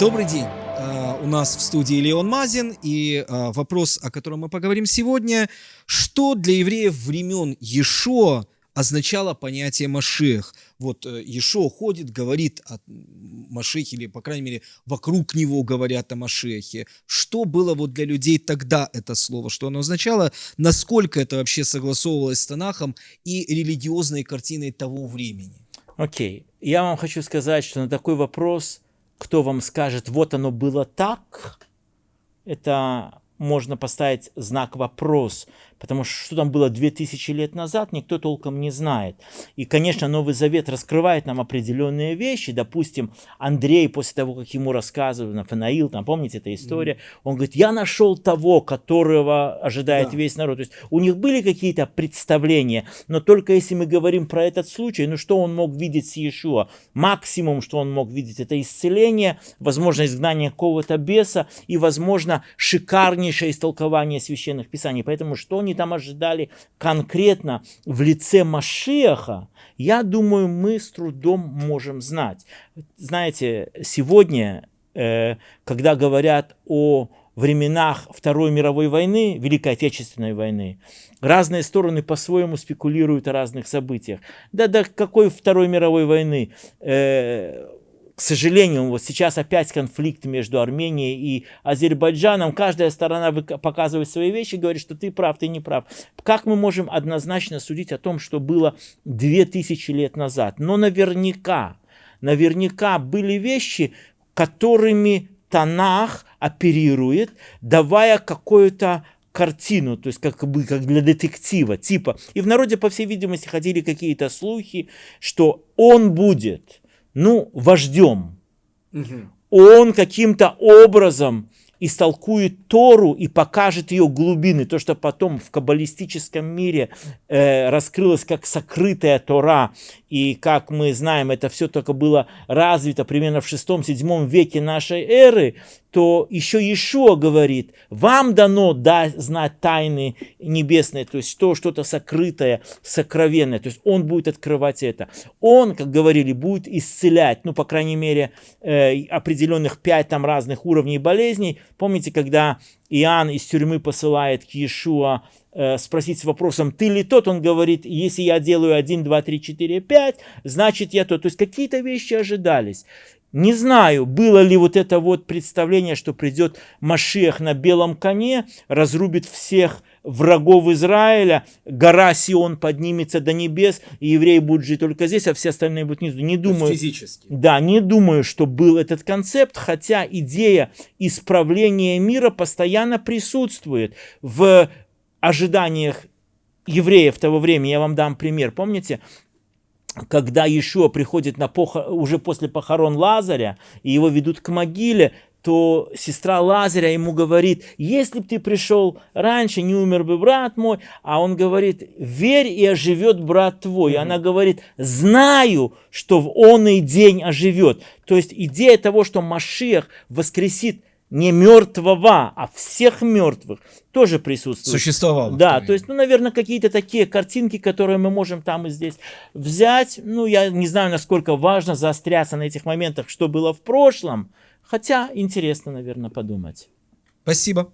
Добрый день. А, у нас в студии Леон Мазин, и а, вопрос, о котором мы поговорим сегодня, что для евреев времен Ешо означало понятие Машех. Вот э, Ешо ходит, говорит о Машехе, или, по крайней мере, вокруг него говорят о Машехе. Что было вот для людей тогда это слово, что оно означало, насколько это вообще согласовывалось с Танахом и религиозной картиной того времени? Окей, okay. я вам хочу сказать, что на такой вопрос, кто вам скажет, вот оно было так, это можно поставить знак вопрос, потому что что там было 2000 лет назад, никто толком не знает. И, конечно, Новый Завет раскрывает нам определенные вещи. Допустим, Андрей, после того, как ему рассказывали, Нафанаил, там, помните эта история, mm -hmm. он говорит, я нашел того, которого ожидает да. весь народ. То есть у них были какие-то представления, но только если мы говорим про этот случай, ну что он мог видеть с Иешуа? Максимум, что он мог видеть, это исцеление, возможно, изгнание какого-то беса и, возможно, шикарнейшее истолкование священных писаний. Поэтому что они там ожидали конкретно в лице Машеха, я думаю, мы с трудом можем знать. Знаете, сегодня, э, когда говорят о временах Второй мировой войны, Великой Отечественной войны, разные стороны по-своему спекулируют о разных событиях. Да, да, какой Второй мировой войны? К сожалению, вот сейчас опять конфликт между Арменией и Азербайджаном. Каждая сторона показывает свои вещи, говорит, что ты прав, ты не прав. Как мы можем однозначно судить о том, что было 2000 лет назад? Но наверняка, наверняка были вещи, которыми Танах оперирует, давая какую-то картину, то есть как бы как для детектива, типа. И в народе, по всей видимости, ходили какие-то слухи, что он будет ну, вождем. Угу. Он каким-то образом истолкует Тору и покажет ее глубины, то, что потом в каббалистическом мире э, раскрылось как сокрытая Тора, и как мы знаем, это все только было развито примерно в 6-7 веке нашей эры, то еще Иешуа говорит, вам дано да, знать тайны небесные, то есть то, что-то сокрытое, сокровенное, то есть он будет открывать это. Он, как говорили, будет исцелять, ну, по крайней мере, э, определенных пять там разных уровней болезней. Помните, когда Иоанн из тюрьмы посылает к Иешуа э, спросить с вопросом, ты ли тот? Он говорит, если я делаю 1, 2, 3, 4, 5, значит я тот. То есть какие-то вещи ожидались. Не знаю, было ли вот это вот представление, что придет Машех на белом коне, разрубит всех врагов Израиля, гора Сион поднимется до небес, и евреи будут жить только здесь, а все остальные будут внизу. Не думаю, физически. Да, не думаю, что был этот концепт, хотя идея исправления мира постоянно присутствует в ожиданиях евреев того времени. Я вам дам пример. Помните, когда Иешуа приходит на пох... уже после похорон Лазаря, и его ведут к могиле, то сестра Лазаря ему говорит, если бы ты пришел раньше, не умер бы брат мой, а он говорит, верь и оживет брат твой. И она говорит, знаю, что в он и день оживет. То есть идея того, что Машех воскресит не мертвого, а всех мертвых, тоже присутствует. Существовал. Да, то есть, ну, наверное, какие-то такие картинки, которые мы можем там и здесь взять. Ну, я не знаю, насколько важно заостряться на этих моментах, что было в прошлом, хотя интересно, наверное, подумать. Спасибо.